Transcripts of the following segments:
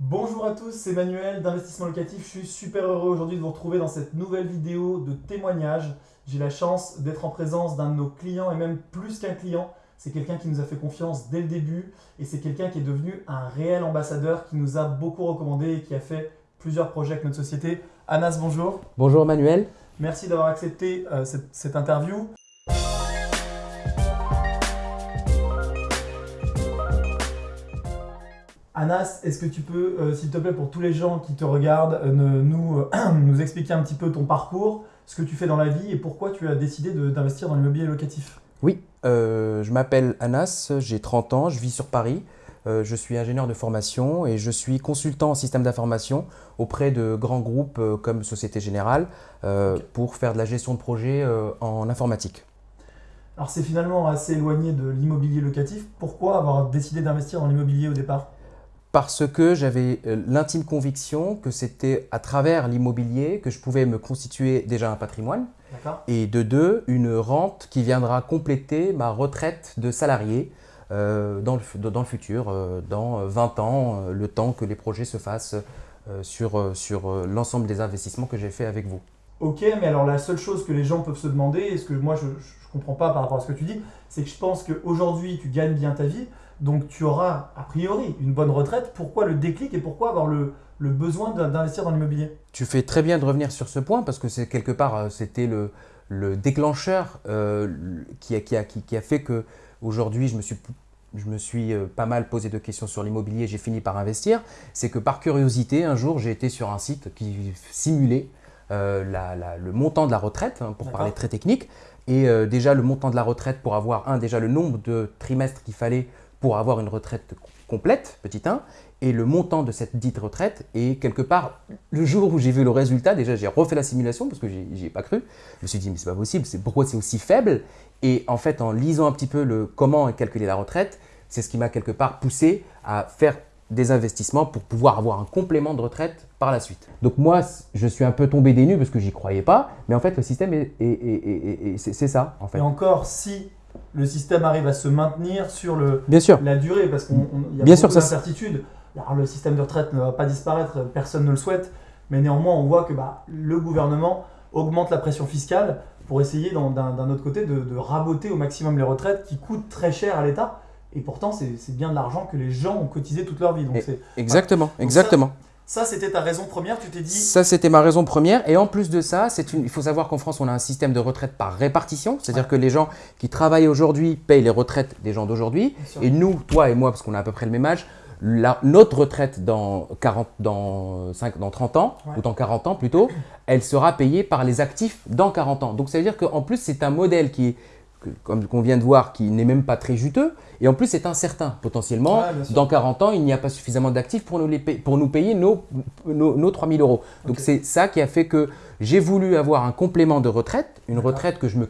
Bonjour à tous, c'est Manuel d'Investissement Locatif. Je suis super heureux aujourd'hui de vous retrouver dans cette nouvelle vidéo de témoignage. J'ai la chance d'être en présence d'un de nos clients et même plus qu'un client. C'est quelqu'un qui nous a fait confiance dès le début et c'est quelqu'un qui est devenu un réel ambassadeur qui nous a beaucoup recommandé et qui a fait plusieurs projets avec notre société. Anas, bonjour. Bonjour Manuel. Merci d'avoir accepté euh, cette, cette interview. Anas, est-ce que tu peux, euh, s'il te plaît, pour tous les gens qui te regardent, euh, nous, euh, nous expliquer un petit peu ton parcours, ce que tu fais dans la vie et pourquoi tu as décidé d'investir dans l'immobilier locatif? Oui, je m'appelle Anas, j'ai 30 ans, je vis sur Paris. Je suis ingénieur de formation et je suis consultant en système d'information auprès de grands groupes comme Société Générale pour faire de la gestion de projet en informatique. Alors c'est finalement assez éloigné de l'immobilier locatif. Pourquoi avoir décidé d'investir dans l'immobilier au départ? Parce que j'avais euh, l'intime conviction que c'était à travers l'immobilier que je pouvais me constituer déjà un patrimoine et de deux, une rente qui viendra compléter ma retraite de salarié euh, dans, le, fu- dans le futur, euh, dans 20 ans, euh, le temps que les projets se fassent sur, sur l'ensemble des investissements que j'ai fait avec vous. Ok, mais alors la seule chose que les gens peuvent se demander, et ce que moi je ne comprends pas par rapport à ce que tu dis, c'est que je pense qu'aujourd'hui tu gagnes bien ta vie, donc tu auras a priori une bonne retraite. Pourquoi le déclic et pourquoi avoir le, le besoin d'in- d'investir dans l'immobilier? Tu fais très bien de revenir sur ce point parce que c'est quelque part, euh, c'était le, le déclencheur euh, qui, a, qui, a, qui, qui a fait que aujourd'hui je me suis, je me suis euh, pas mal posé de questions sur l'immobilier, j'ai fini par investir. C'est que par curiosité, un jour j'ai été sur un site qui simulait euh, la- la- le montant de la retraite, hein, pour parler très technique. Et euh, déjà le montant de la retraite pour avoir, un, déjà le nombre de trimestres qu'il fallait pour avoir une retraite complète, petit 1, et le montant de cette dite retraite. Et quelque part, le jour où j'ai vu le résultat, déjà j'ai refait la simulation parce que j'y ai pas cru. Je me suis dit, mais c'est pas possible, pourquoi c'est aussi faible? Et en fait, en lisant un petit peu le comment est calculée la retraite, c'est ce qui m'a quelque part poussé à faire des investissements pour pouvoir avoir un complément de retraite par la suite. Donc moi, je suis un peu tombé des nues parce que j'y croyais pas, mais en fait, le système est, est- est- est- est- c'est c'est ça, en fait. Et encore, si le système arrive à se maintenir sur le, Bien sûr. la durée, parce qu'il y a Bien beaucoup d'incertitudes. Alors, le système de retraite ne va pas disparaître, personne ne le souhaite, mais néanmoins, on voit que bah, le gouvernement augmente la pression fiscale pour essayer, d'un autre côté, de, de raboter au maximum les retraites qui coûtent très cher à l'État. Et pourtant, c'est bien de l'argent que les gens ont cotisé toute leur vie. Donc, Exactement, exactement. ça, c'était ta raison première. Tu t'es dit, Ça, c'était ma raison première. Et en plus de ça, une... il faut savoir qu'en France, on a un système de retraite par répartition. C'est-à-dire Ouais. que les gens qui travaillent aujourd'hui payent les retraites des gens d'aujourd'hui. Et nous, toi et moi, parce qu'on a à peu près le même âge, la- notre retraite dans, 40, dans, 5, dans 30 ans, Ouais. ou dans 40 ans plutôt, elle sera payée par les actifs dans 40 ans. Donc ça veut dire qu'en plus, c'est un modèle qui est, que- comme qu'on vient de voir, qui n'est même pas très juteux. Et en plus, c'est incertain. Potentiellement, dans 40 ans, il n'y a pas suffisamment d'actifs pour nous, les pour nous payer nos, nos, nos 3 000 euros. Donc c'est ça qui a fait que j'ai voulu avoir un complément de retraite, une retraite que je me,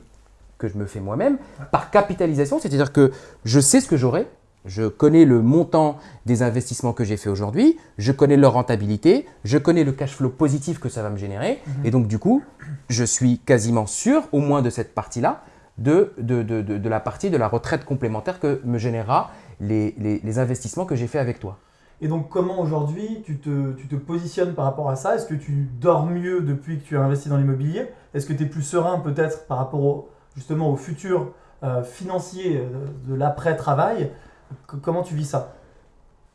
que je me fais moi-même, par capitalisation, c'est-à-dire que je sais ce que j'aurai, je connais le montant des investissements que j'ai fait aujourd'hui, je connais leur rentabilité, je connais le cash flow positif que ça va me générer, Mhm. et donc du coup, je suis quasiment sûr, au moins de cette partie-là, de, de, de, de- la partie de la retraite complémentaire que me générera les, les- investissements que j'ai fait avec toi. Et donc, comment aujourd'hui tu te, tu te positionnes par rapport à ça? Est-ce que tu dors mieux depuis que tu as investi dans l'immobilier? Est-ce que tu es plus serein peut-être par rapport au, justement au futur euh, financier euh, de l'après-travail? Comment tu vis ça?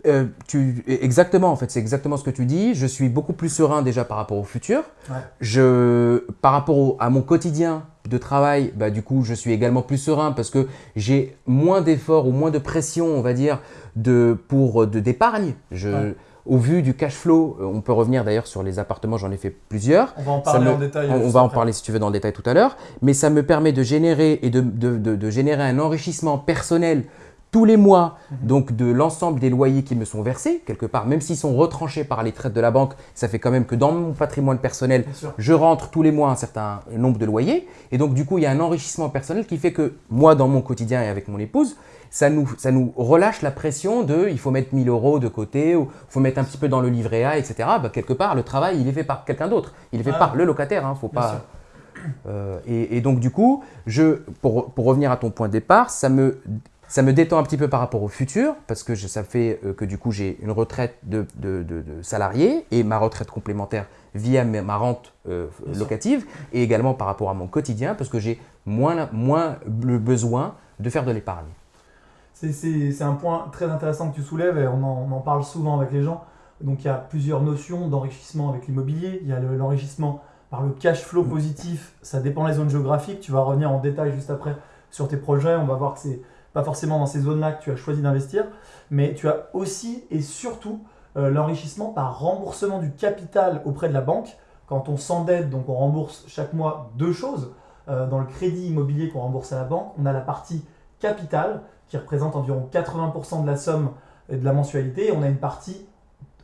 Euh, tu, exactement, en fait, c'est exactement ce que tu dis. Je suis beaucoup plus serein déjà par rapport au futur. Ouais. Je, par rapport au- à mon quotidien de travail, bah, du coup, je suis également plus serein parce que j'ai moins d'efforts ou moins de pression, on va dire, de, pour de d'épargne. Je, Ouais. Au vu du cash flow, euh, on peut revenir d'ailleurs sur les appartements, j'en ai fait plusieurs. On va en parler me- en détail. On, on va en parler si tu veux dans le détail tout à l'heure, mais ça me permet de générer et de, de- de- de générer un enrichissement personnel tous les mois, donc de l'ensemble des loyers qui me sont versés, quelque part, même s'ils sont retranchés par les traites de la banque, ça fait quand même que dans mon patrimoine personnel, je rentre tous les mois un certain nombre de loyers, et donc du coup, il y a un enrichissement personnel qui fait que moi, dans mon quotidien et avec mon épouse, ça nous, ça nous relâche la pression de il faut mettre 1000 euros de côté, ou il faut mettre un petit peu dans le livret A, etc. Bah, quelque part, le travail, il est fait par quelqu'un d'autre. Il est fait Ah. par le locataire, hein, faut Bien pas. sûr. Euh, et, et donc du coup, je, pour, pour revenir à ton point de départ, ça me, Ça me détend un petit peu par rapport au futur, parce que ça fait euh, que du coup j'ai une retraite de, de, de, salarié et ma retraite complémentaire via ma rente euh, locative, et également par rapport à mon quotidien, parce que j'ai moins, moins le besoin de faire de l'épargne. C'est un point très intéressant que tu soulèves et on en, on en, parle souvent avec les gens. Donc il y a plusieurs notions d'enrichissement avec l'immobilier. Il y a l'enrichissement par le cash flow positif, ça dépend des zones géographiques. Tu vas revenir en détail juste après sur tes projets. On va voir que c'est pas forcément dans ces zones-là que tu as choisi d'investir, mais tu as aussi et surtout euh, l'enrichissement par remboursement du capital auprès de la banque. Quand on s'endette, donc on rembourse chaque mois deux choses. Euh, dans le crédit immobilier qu'on rembourse à la banque, on a la partie capital qui représente environ 80% de la somme et de la mensualité. Et on a une partie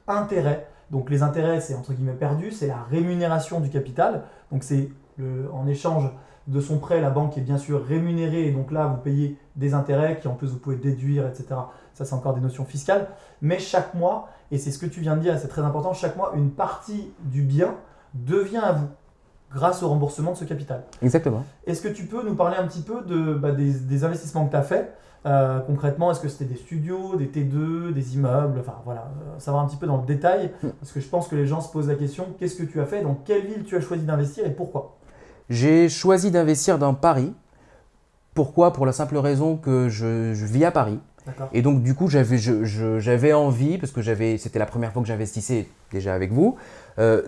intérêt. Donc les intérêts, c'est entre guillemets perdu, c'est la rémunération du capital. Donc c'est en échange de son prêt, la banque est bien sûr rémunérée et donc là, vous payez des intérêts qui en plus vous pouvez déduire, etc. Ça, c'est encore des notions fiscales. Mais chaque mois, et c'est ce que tu viens de dire, c'est très important, chaque mois, une partie du bien devient à vous grâce au remboursement de ce capital. Exactement. Est-ce que tu peux nous parler un petit peu de, bah, des, investissements que tu as faits euh, concrètement, est-ce que c'était des studios, des T2, des immeubles? Enfin voilà, euh, savoir un petit peu dans le détail, hmm. parce que je pense que les gens se posent la question qu'est-ce que tu as fait? Dans quelle ville tu as choisi d'investir et pourquoi? J'ai choisi d'investir dans Paris. Pourquoi? Pour la simple raison que je, vis à Paris. Et donc, du coup, j'avais envie, parce que c'était la première fois que j'investissais déjà avec vous, euh,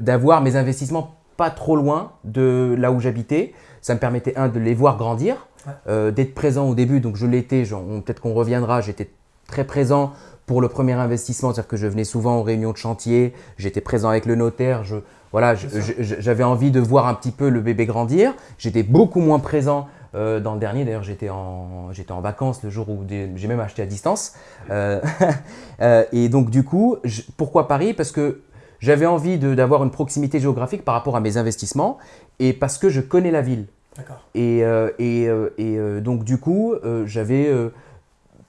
d'avoir mes investissements pas trop loin de là où j'habitais. Ça me permettait, un, de les voir grandir, euh, d'être présent au début. Donc, je l'étais, peut-être qu'on reviendra, j'étais très présent pour le premier investissement, c'est-à-dire que je venais souvent aux réunions de chantier, j'étais présent avec le notaire, je, voilà, j'avais envie de voir un petit peu le bébé grandir. J'étais beaucoup moins présent euh, dans le dernier. D'ailleurs, j'étais en, en vacances le jour où j'ai même acheté à distance. Euh, euh, et donc, du coup, pourquoi Paris? Parce que j'avais envie d'avoir une proximité géographique par rapport à mes investissements et parce que je connais la ville. D'accord. Et, et, et donc, du coup, j'avais.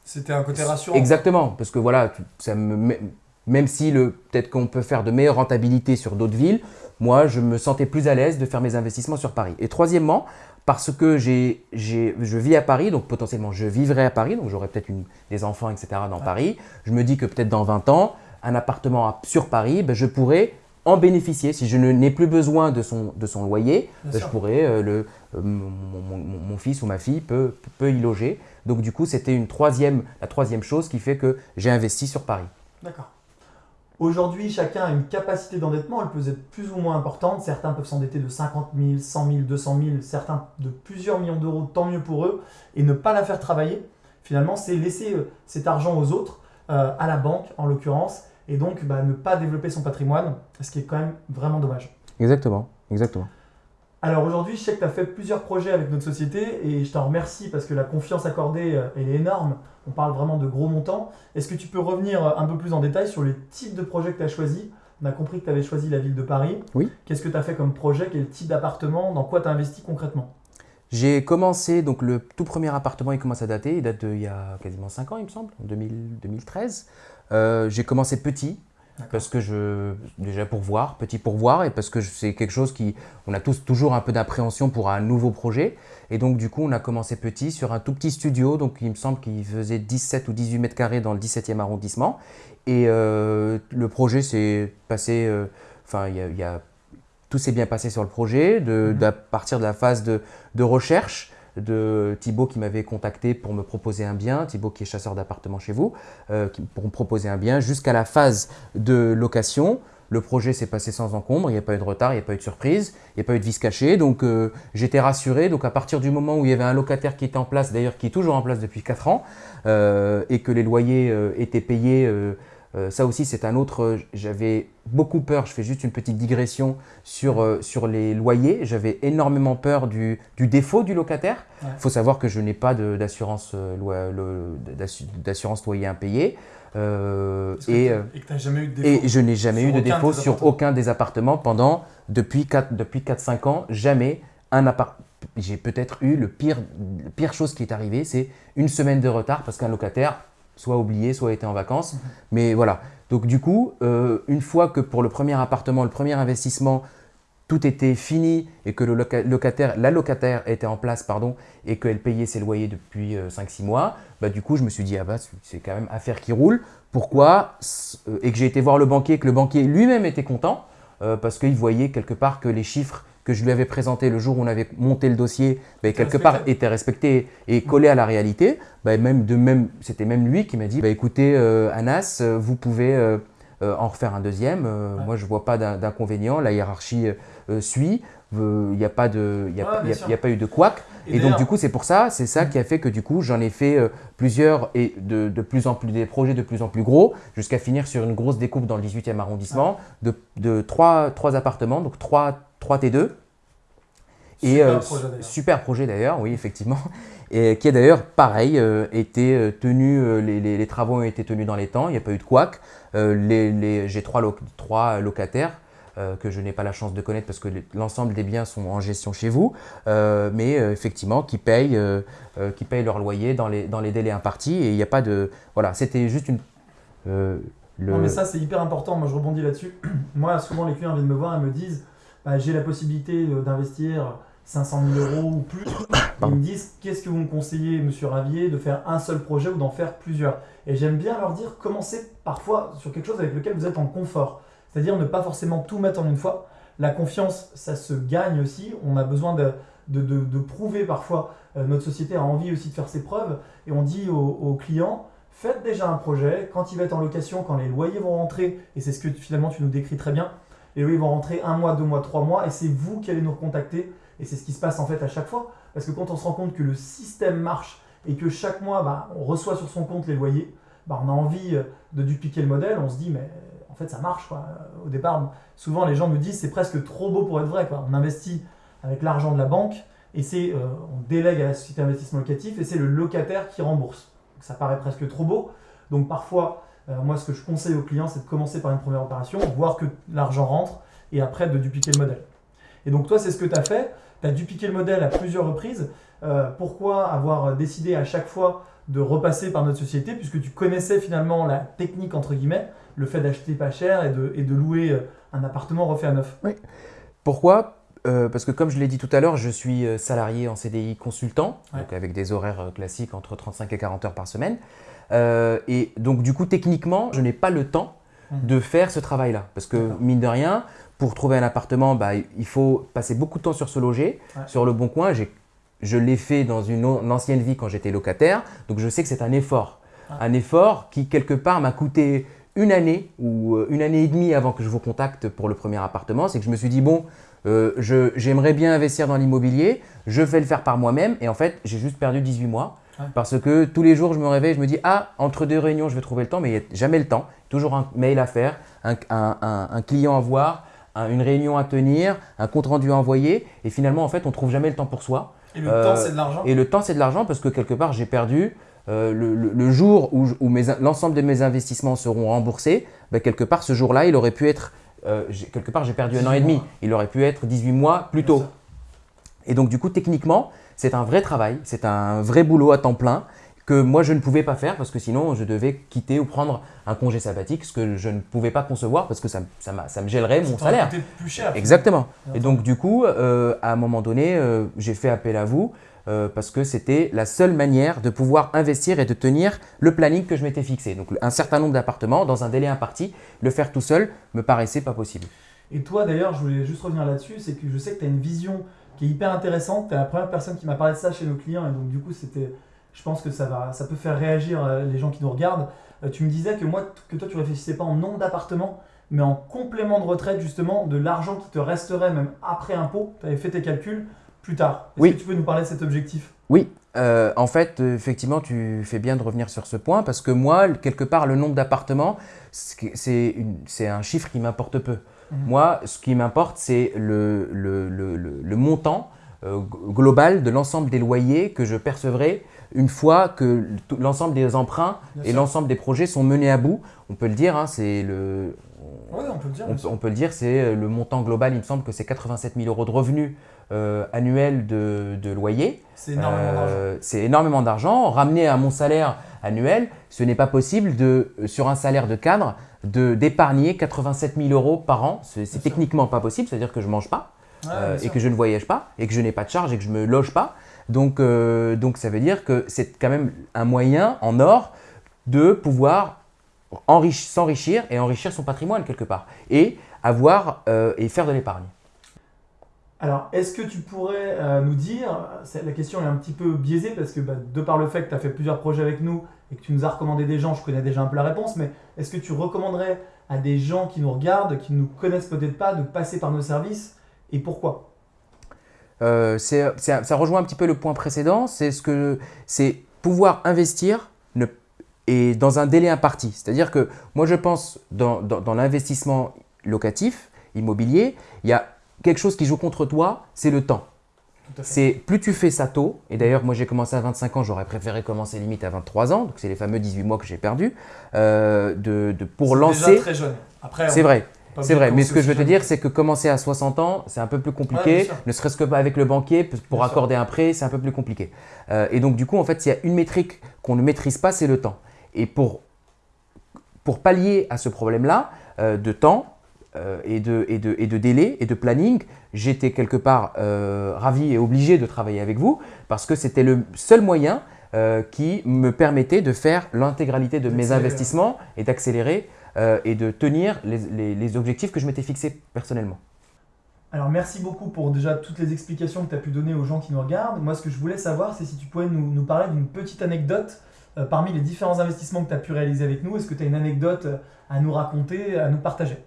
C'était un côté rassurant. Exactement, parce que voilà, ça me même si peut-être qu'on peut faire de meilleures rentabilités sur d'autres villes, moi, je me sentais plus à l'aise de faire mes investissements sur Paris. Et troisièmement, parce que je vis à Paris, donc potentiellement je vivrai à Paris, donc j'aurai peut-être des enfants, etc. dans Paris. Je me dis que peut-être dans 20 ans, un appartement sur Paris, ben, je pourrais en bénéficier. Si je n'ai plus besoin de son, de son loyer, ben, je pourrais, euh, le, euh, mon, fils ou ma fille peut, peut y loger. Donc du coup, c'était une troisième, la troisième chose qui fait que j'ai investi sur Paris. D'accord. Aujourd'hui, chacun a une capacité d'endettement, elle peut être plus ou moins importante. Certains peuvent s'endetter de 50 000, 100 000, 200 000, certains de plusieurs millions d'euros, tant mieux pour eux. Et ne pas la faire travailler, finalement, c'est laisser euh, cet argent aux autres, euh, à la banque en l'occurrence, et donc bah, ne pas développer son patrimoine, ce qui est quand même vraiment dommage. Exactement, exactement. Alors aujourd'hui, je sais que tu as fait plusieurs projets avec notre société et je t'en remercie parce que la confiance accordée, euh, elle est énorme. On parle vraiment de gros montants. Est-ce que tu peux revenir euh, un peu plus en détail sur les types de projets que tu as choisis? On a compris que tu avais choisi la ville de Paris. Oui. Qu'est-ce que tu as fait comme projet? Quel type d'appartement? Dans quoi tu as investi concrètement? J'ai commencé, donc le tout premier appartement, il commence à dater. Il date d'il y a quasiment 5 ans, il me semble, en 2013. Euh, j'ai commencé petit, parce que je, déjà pour voir, petit pour voir, et parce que c'est quelque chose qui, on a tous toujours un peu d'appréhension pour un nouveau projet. Et donc du coup, on a commencé petit sur un tout petit studio, donc il me semble qu'il faisait 17 ou 18 mètres carrés dans le 17e arrondissement. Et euh, le projet s'est passé, euh, enfin il y a, tout s'est bien passé sur le projet, de, mhm. partir de la phase de, de recherche de Thibaut qui m'avait contacté pour me proposer un bien, Thibaut qui est chasseur d'appartements chez vous, euh, pour me proposer un bien jusqu'à la phase de location. Le projet s'est passé sans encombre, il n'y a pas eu de retard, il n'y a pas eu de surprise, il n'y a pas eu de vis caché. Donc euh, j'étais rassuré. Donc à partir du moment où il y avait un locataire qui était en place, d'ailleurs qui est toujours en place depuis 4 ans, euh, et que les loyers étaient payés euh, ça aussi, c'est un autre. Euh, j'avais beaucoup peur, je fais juste une petite digression sur, euh, sur les loyers. J'avais énormément peur du, du, défaut du locataire. Il faut savoir que je n'ai pas d'assurance loyer impayé. Et, et, jamais eu de défaut et je n'ai jamais eu de défaut sur aucun des appartements pendant depuis 4-5 depuis ans. Jamais un appart. J'ai peut-être eu le pire, la pire chose qui est arrivée, c'est une semaine de retard parce qu'un locataire soit oublié, soit été en vacances. Mais voilà. Donc du coup, euh, une fois que pour le premier appartement, le premier investissement, tout était fini et que le locataire, la locataire était en place pardon, et qu'elle payait ses loyers depuis 5-6 mois, bah, du coup je me suis dit, ah bah, c'est quand même affaire qui roule. Pourquoi Et que j'ai été voir le banquier, que le banquier lui-même était content parce qu'il voyait quelque part que les chiffres que je lui avais présenté le jour où on avait monté le dossier, bah, quelque part était respecté et collé à la réalité. Bah, même de même, C'était même lui qui m'a dit bah, écoutez, euh, Anas, vous pouvez euh, euh, en refaire un deuxième. Moi, je ne vois pas d'inconvénient. La hiérarchie suit. Il n'y a, pas de, y a, pas eu de couac. Et, donc, du coup, c'est pour ça, c'est ça qui a fait que du coup, j'en ai fait plusieurs et de, de, plus en plus, des projets de plus en plus gros, jusqu'à finir sur une grosse découpe dans le 18e arrondissement de, de trois, trois appartements, donc trois 3T2. Et, super, euh, projet super projet d'ailleurs, oui, effectivement. Et qui est d'ailleurs pareil, euh, été euh, tenu, les, travaux ont été tenus dans les temps, il n'y a pas eu de couac. J'ai trois, trois, locataires que je n'ai pas la chance de connaître parce que l'ensemble des biens sont en gestion chez vous, mais effectivement qui payent, qui payent leur loyer dans les, dans les délais impartis et il n'y a pas de… Voilà, c'était juste une… Le... Non mais ça c'est hyper important, moi je rebondis là-dessus. moi souvent les clients viennent me voir et me disent bah, j'ai la possibilité d'investir 500 000 euros ou plus. Ils me disent qu'est-ce que vous me conseillez, monsieur Ravier, de faire un seul projet ou d'en faire plusieurs? Et j'aime bien leur dire commencez parfois sur quelque chose avec lequel vous êtes en confort. C'est-à-dire ne pas forcément tout mettre en une fois. La confiance, ça se gagne aussi. On a besoin de, de, de, prouver parfois. Euh, notre société a envie aussi de faire ses preuves. Et on dit aux, clients, faites déjà un projet. Quand il va être en location, quand les loyers vont rentrer, et c'est ce que finalement tu nous décris très bien, les loyers vont rentrer un mois, deux mois, trois mois, et c'est vous qui allez nous recontacter et c'est ce qui se passe en fait à chaque fois. Parce que quand on se rend compte que le système marche et que chaque mois, bah, on reçoit sur son compte les loyers, bah, on a envie euh, de dupliquer le modèle. On se dit, mais en fait, ça marche. Au départ, souvent, les gens me disent, c'est presque trop beau pour être vrai. On investit avec l'argent de la banque et c'est, euh, on délègue à la société d'investissement locatif et c'est le locataire qui rembourse. ça paraît presque trop beau. Donc parfois, euh, moi, ce que je conseille aux clients, c'est de commencer par une première opération, voir que l'argent rentre et après de dupliquer le modèle. Et donc toi, c'est ce que tu as fait. Tu as dupliqué le modèle à plusieurs reprises. Euh, pourquoi avoir décidé à chaque fois de repasser par notre société puisque tu connaissais finalement la technique entre guillemets, le fait d'acheter pas cher et de, et de, louer euh, un appartement refait à neuf? Oui. Pourquoi? Euh, parce que comme je l'ai dit tout à l'heure, je suis salarié en CDI consultant, donc avec des horaires classiques entre 35 et 40 heures par semaine. Et donc du coup, techniquement, je n'ai pas le temps mmh. de faire ce travail-là. Parce que mine de rien, pour trouver un appartement, bah, il faut passer beaucoup de temps sur ce loger, sur le bon coin. Je l'ai fait dans une, ancienne vie quand j'étais locataire, donc je sais que c'est un effort. Un effort qui, quelque part, m'a coûté une année ou euh, une année et demie avant que je vous contacte pour le premier appartement. C'est que je me suis dit, bon, euh, j'aimerais bien investir dans l'immobilier, je vais le faire par moi-même. Et en fait, j'ai juste perdu 18 mois. Parce que tous les jours, je me réveille, je me dis, ah, entre deux réunions, je vais trouver le temps, mais il n'y a jamais le temps. Toujours un mail à faire, un, un client à voir, une réunion à tenir, un compte rendu à envoyer, et finalement, en fait, on ne trouve jamais le temps pour soi. Et le temps, c'est de l'argent Et le temps, c'est de l'argent parce que quelque part, j'ai perdu euh, le, jour où, l'ensemble de mes investissements seront remboursés, ben, quelque part, ce jour-là, il aurait pu être, euh, quelque part, j'ai perdu un an et demi, il aurait pu être 18 mois plus tôt. Et donc, du coup, techniquement, c'est un vrai travail, c'est un vrai boulot à temps plein que moi je ne pouvais pas faire parce que sinon je devais quitter ou prendre un congé sabbatique, ce que je ne pouvais pas concevoir parce que ça, ça, ça me gèlerait mon salaire. plus cher. Exactement. Et donc du coup, euh, à un moment donné, euh, j'ai fait appel à vous euh, parce que c'était la seule manière de pouvoir investir et de tenir le planning que je m'étais fixé. Donc un certain nombre d'appartements dans un délai imparti, le faire tout seul me paraissait pas possible. Et toi d'ailleurs, je voulais juste revenir là-dessus, c'est que je sais que tu as une vision qui est hyper intéressante. Tu es la première personne qui m'a parlé de ça chez nos clients et donc du coup c'était je pense que ça, va, ça peut faire réagir euh, les gens qui nous regardent. Euh, tu me disais que, moi, que toi, tu réfléchissais pas en nombre d'appartements, mais en complément de retraite, justement, de l'argent qui te resterait même après impôt. Tu avais fait tes calculs plus tard. Est-ce que tu peux nous parler de cet objectif? Oui. Euh, en fait, effectivement, tu fais bien de revenir sur ce point parce que moi, quelque part, le nombre d'appartements, c'est un chiffre qui m'importe peu. Mhm. Moi, ce qui m'importe, c'est le, le, le, le, montant global de l'ensemble des loyers que je percevrai une fois que l'ensemble des emprunts et l'ensemble des projets sont menés à bout, on peut le dire, hein, c'est le… on peut le dire. On, peut le dire, c'est euh, le montant global, il me semble que c'est 87 000 euros de revenus euh, annuels de, loyer. C'est énormément d'argent. Euh, c'est énormément d'argent. Ramené à mon salaire annuel, ce n'est pas possible, de, sur un salaire de cadre, d'épargner 87 000 euros par an. C'est techniquement pas possible, c'est-à-dire que je ne mange pas. euh, et que je ne voyage pas et que je n'ai pas de charge et que je ne me loge pas. Donc, euh, donc ça veut dire que c'est quand même un moyen en or de pouvoir s'enrichir et enrichir son patrimoine quelque part et avoir et faire de l'épargne. Alors, est-ce que tu pourrais nous dire, la question est un petit peu biaisée parce que bah, de par le fait que tu as fait plusieurs projets avec nous et que tu nous as recommandé des gens, je connais déjà un peu la réponse, mais est-ce que tu recommanderais à des gens qui nous regardent, qui ne nous connaissent peut-être pas, de passer par nos services et pourquoi? Euh, ça rejoint un petit peu le point précédent, c'est ce pouvoir investir et dans un délai imparti. C'est-à-dire que moi je pense dans, dans l'investissement locatif, immobilier, il y a quelque chose qui joue contre toi, c'est le temps. C'est plus tu fais ça tôt, et d'ailleurs moi j'ai commencé à 25 ans, j'aurais préféré commencer limite à 23 ans, donc c'est les fameux 18 mois que j'ai perdu, euh, de, pour lancer. Déjà très jeune. C'est vrai. C'est vrai, mais ce que je veux te dire, c'est que commencer à 60 ans, c'est un peu plus compliqué, ne serait-ce que pas avec le banquier, pour accorder un prêt, c'est un peu plus compliqué. Euh, et donc du coup, en fait, il y a une métrique qu'on ne maîtrise pas, c'est le temps. Et pour, pour pallier à ce problème-là euh, de temps, euh, et, de, et, de, et, de, délai et de planning, j'étais quelque part euh, ravi et obligé de travailler avec vous parce que c'était le seul moyen euh, qui me permettait de faire l'intégralité de mes investissements et d'accélérer et de tenir les, les, objectifs que je m'étais fixés personnellement. Alors merci beaucoup pour déjà toutes les explications que tu as pu donner aux gens qui nous regardent. Moi ce que je voulais savoir c'est si tu pouvais nous, nous parler d'une petite anecdote parmi les différents investissements que tu as pu réaliser avec nous. Est-ce que tu as une anecdote à nous raconter, à nous partager?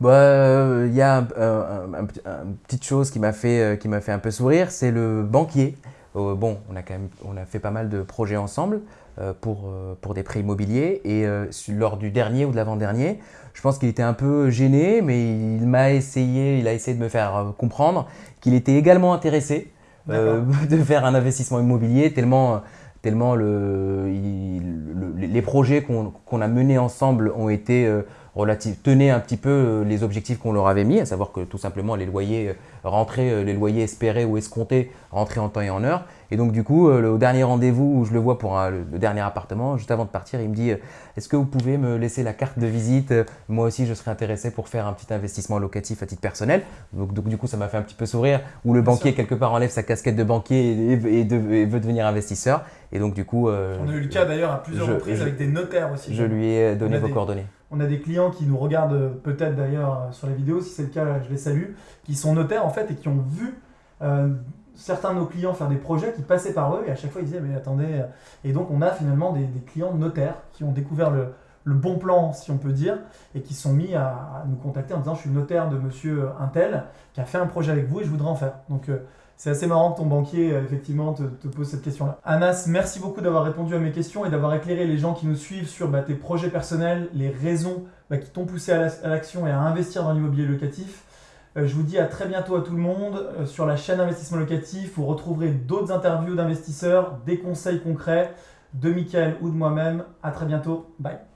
Bah, il y a une petite chose qui m'a fait, euh, qui m'a fait un peu sourire, c'est le banquier. Euh, bon, on a quand même on a fait pas mal de projets ensemble euh, pour, pour des prêts immobiliers et lors du dernier ou de l'avant-dernier, je pense qu'il était un peu gêné, mais il m'a essayé, il a essayé de me faire comprendre qu'il était également intéressé de faire un investissement immobilier tellement tellement le, les projets qu'on a menés ensemble ont été relative, tenait un petit peu euh, les objectifs qu'on leur avait mis, à savoir que tout simplement les loyers euh, rentraient, euh, les loyers espérés ou escomptés rentraient en temps et en heure. Et donc du coup, au dernier rendez-vous où je le vois pour le dernier appartement, juste avant de partir, il me dit est-ce que vous pouvez me laisser la carte de visite? Moi aussi, je serais intéressé pour faire un petit investissement locatif à titre personnel. Donc, du coup, ça m'a fait un petit peu sourire, où le banquier, quelque part, enlève sa casquette de banquier et, veut devenir investisseur. Et donc du coup… On a eu le cas d'ailleurs à plusieurs reprises avec des notaires aussi. Je lui ai donné vos coordonnées. On a des clients qui nous regardent euh, peut-être d'ailleurs euh, sur la vidéo, si c'est le cas, je les salue, qui sont notaires en fait et qui ont vu euh, certains de nos clients faire des projets qui passaient par eux et à chaque fois ils disaient mais attendez. Et donc on a finalement des, clients notaires qui ont découvert le, bon plan, si on peut dire, et qui sont mis à, nous contacter en disant je suis notaire de monsieur Intel qui a fait un projet avec vous et je voudrais en faire. Donc c'est assez marrant que ton banquier, euh, effectivement, te, pose cette question-là. Anas, merci beaucoup d'avoir répondu à mes questions et d'avoir éclairé les gens qui nous suivent sur bah, tes projets personnels, les raisons bah, qui t'ont poussé à l'action et à investir dans l'immobilier locatif. Euh, je vous dis à très bientôt à tout le monde. Euh, sur la chaîne Investissement Locatif, vous retrouverez d'autres interviews d'investisseurs, des conseils concrets de Mickaël ou de moi-même. À très bientôt. Bye.